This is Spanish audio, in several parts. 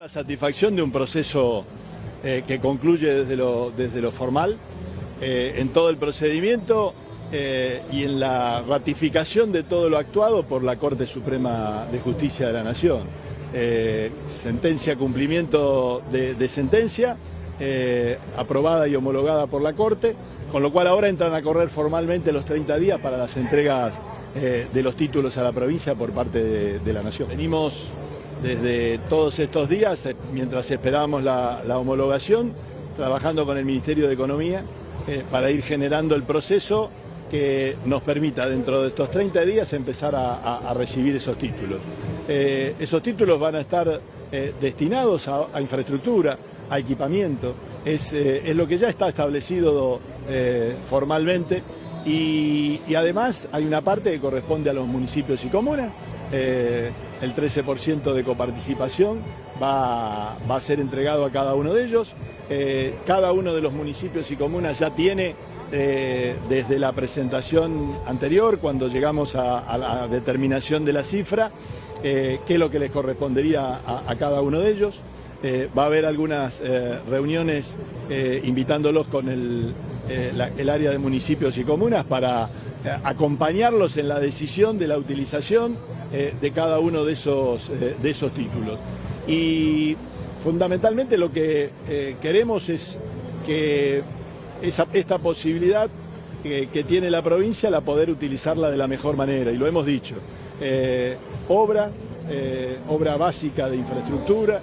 La satisfacción de un proceso eh, que concluye desde lo, desde lo formal, eh, en todo el procedimiento eh, y en la ratificación de todo lo actuado por la Corte Suprema de Justicia de la Nación. sentencia, cumplimiento de, sentencia, aprobada y homologada por la Corte, con lo cual ahora entran a correr formalmente los 30 días para las entregas de los títulos a la provincia por parte de, de la Nación. Venimos desde todos estos días, eh, mientras esperábamos la, homologación, trabajando con el Ministerio de Economía eh, para ir generando el proceso que nos permita dentro de estos 30 días empezar a, recibir esos títulos. Eh, esos títulos van a estar destinados a, infraestructura, a equipamiento, es, lo que ya está establecido formalmente y, además hay una parte que corresponde a los municipios y comunas eh, el 13% de coparticipación va, a ser entregado a cada uno de ellos. Eh, cada uno de los municipios y comunas ya tiene, eh, desde la presentación anterior, cuando llegamos a, la determinación de la cifra, qué es lo que les correspondería a, cada uno de ellos. va a haber algunas reuniones invitándolos con el, el área de municipios y comunas para acompañarlos en la decisión de la utilización eh, de cada uno de esos, eh, de esos títulos. Y fundamentalmente lo que eh, queremos es que esa, esta posibilidad que, tiene la provincia la poder utilizarla de la mejor manera, y lo hemos dicho. obra, obra básica de infraestructura,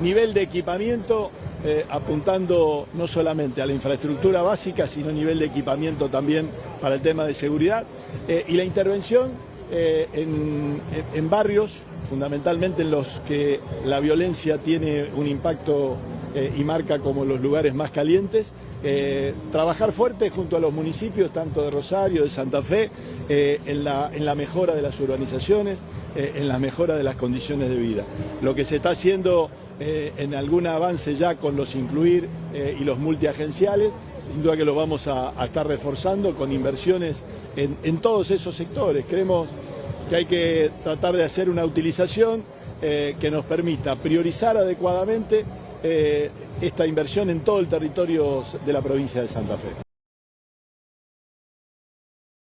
nivel de equipamiento apuntando no solamente a la infraestructura básica, sino nivel de equipamiento también para el tema de seguridad. Y la intervención eh, en, barrios, fundamentalmente en los que la violencia tiene un impacto eh, y marca como los lugares más calientes, eh, trabajar fuerte junto a los municipios, tanto de Rosario, de Santa Fe, en, la, en, la, mejora de las urbanizaciones, en la mejora de las condiciones de vida. Lo que se está haciendo en algún avance ya con los incluir y los multiagenciales, sin duda que lo vamos a, estar reforzando con inversiones en, todos esos sectores. Creemos que hay que tratar de hacer una utilización eh, que nos permita priorizar adecuadamente eh, esta inversión en todo el territorio de la provincia de Santa Fe.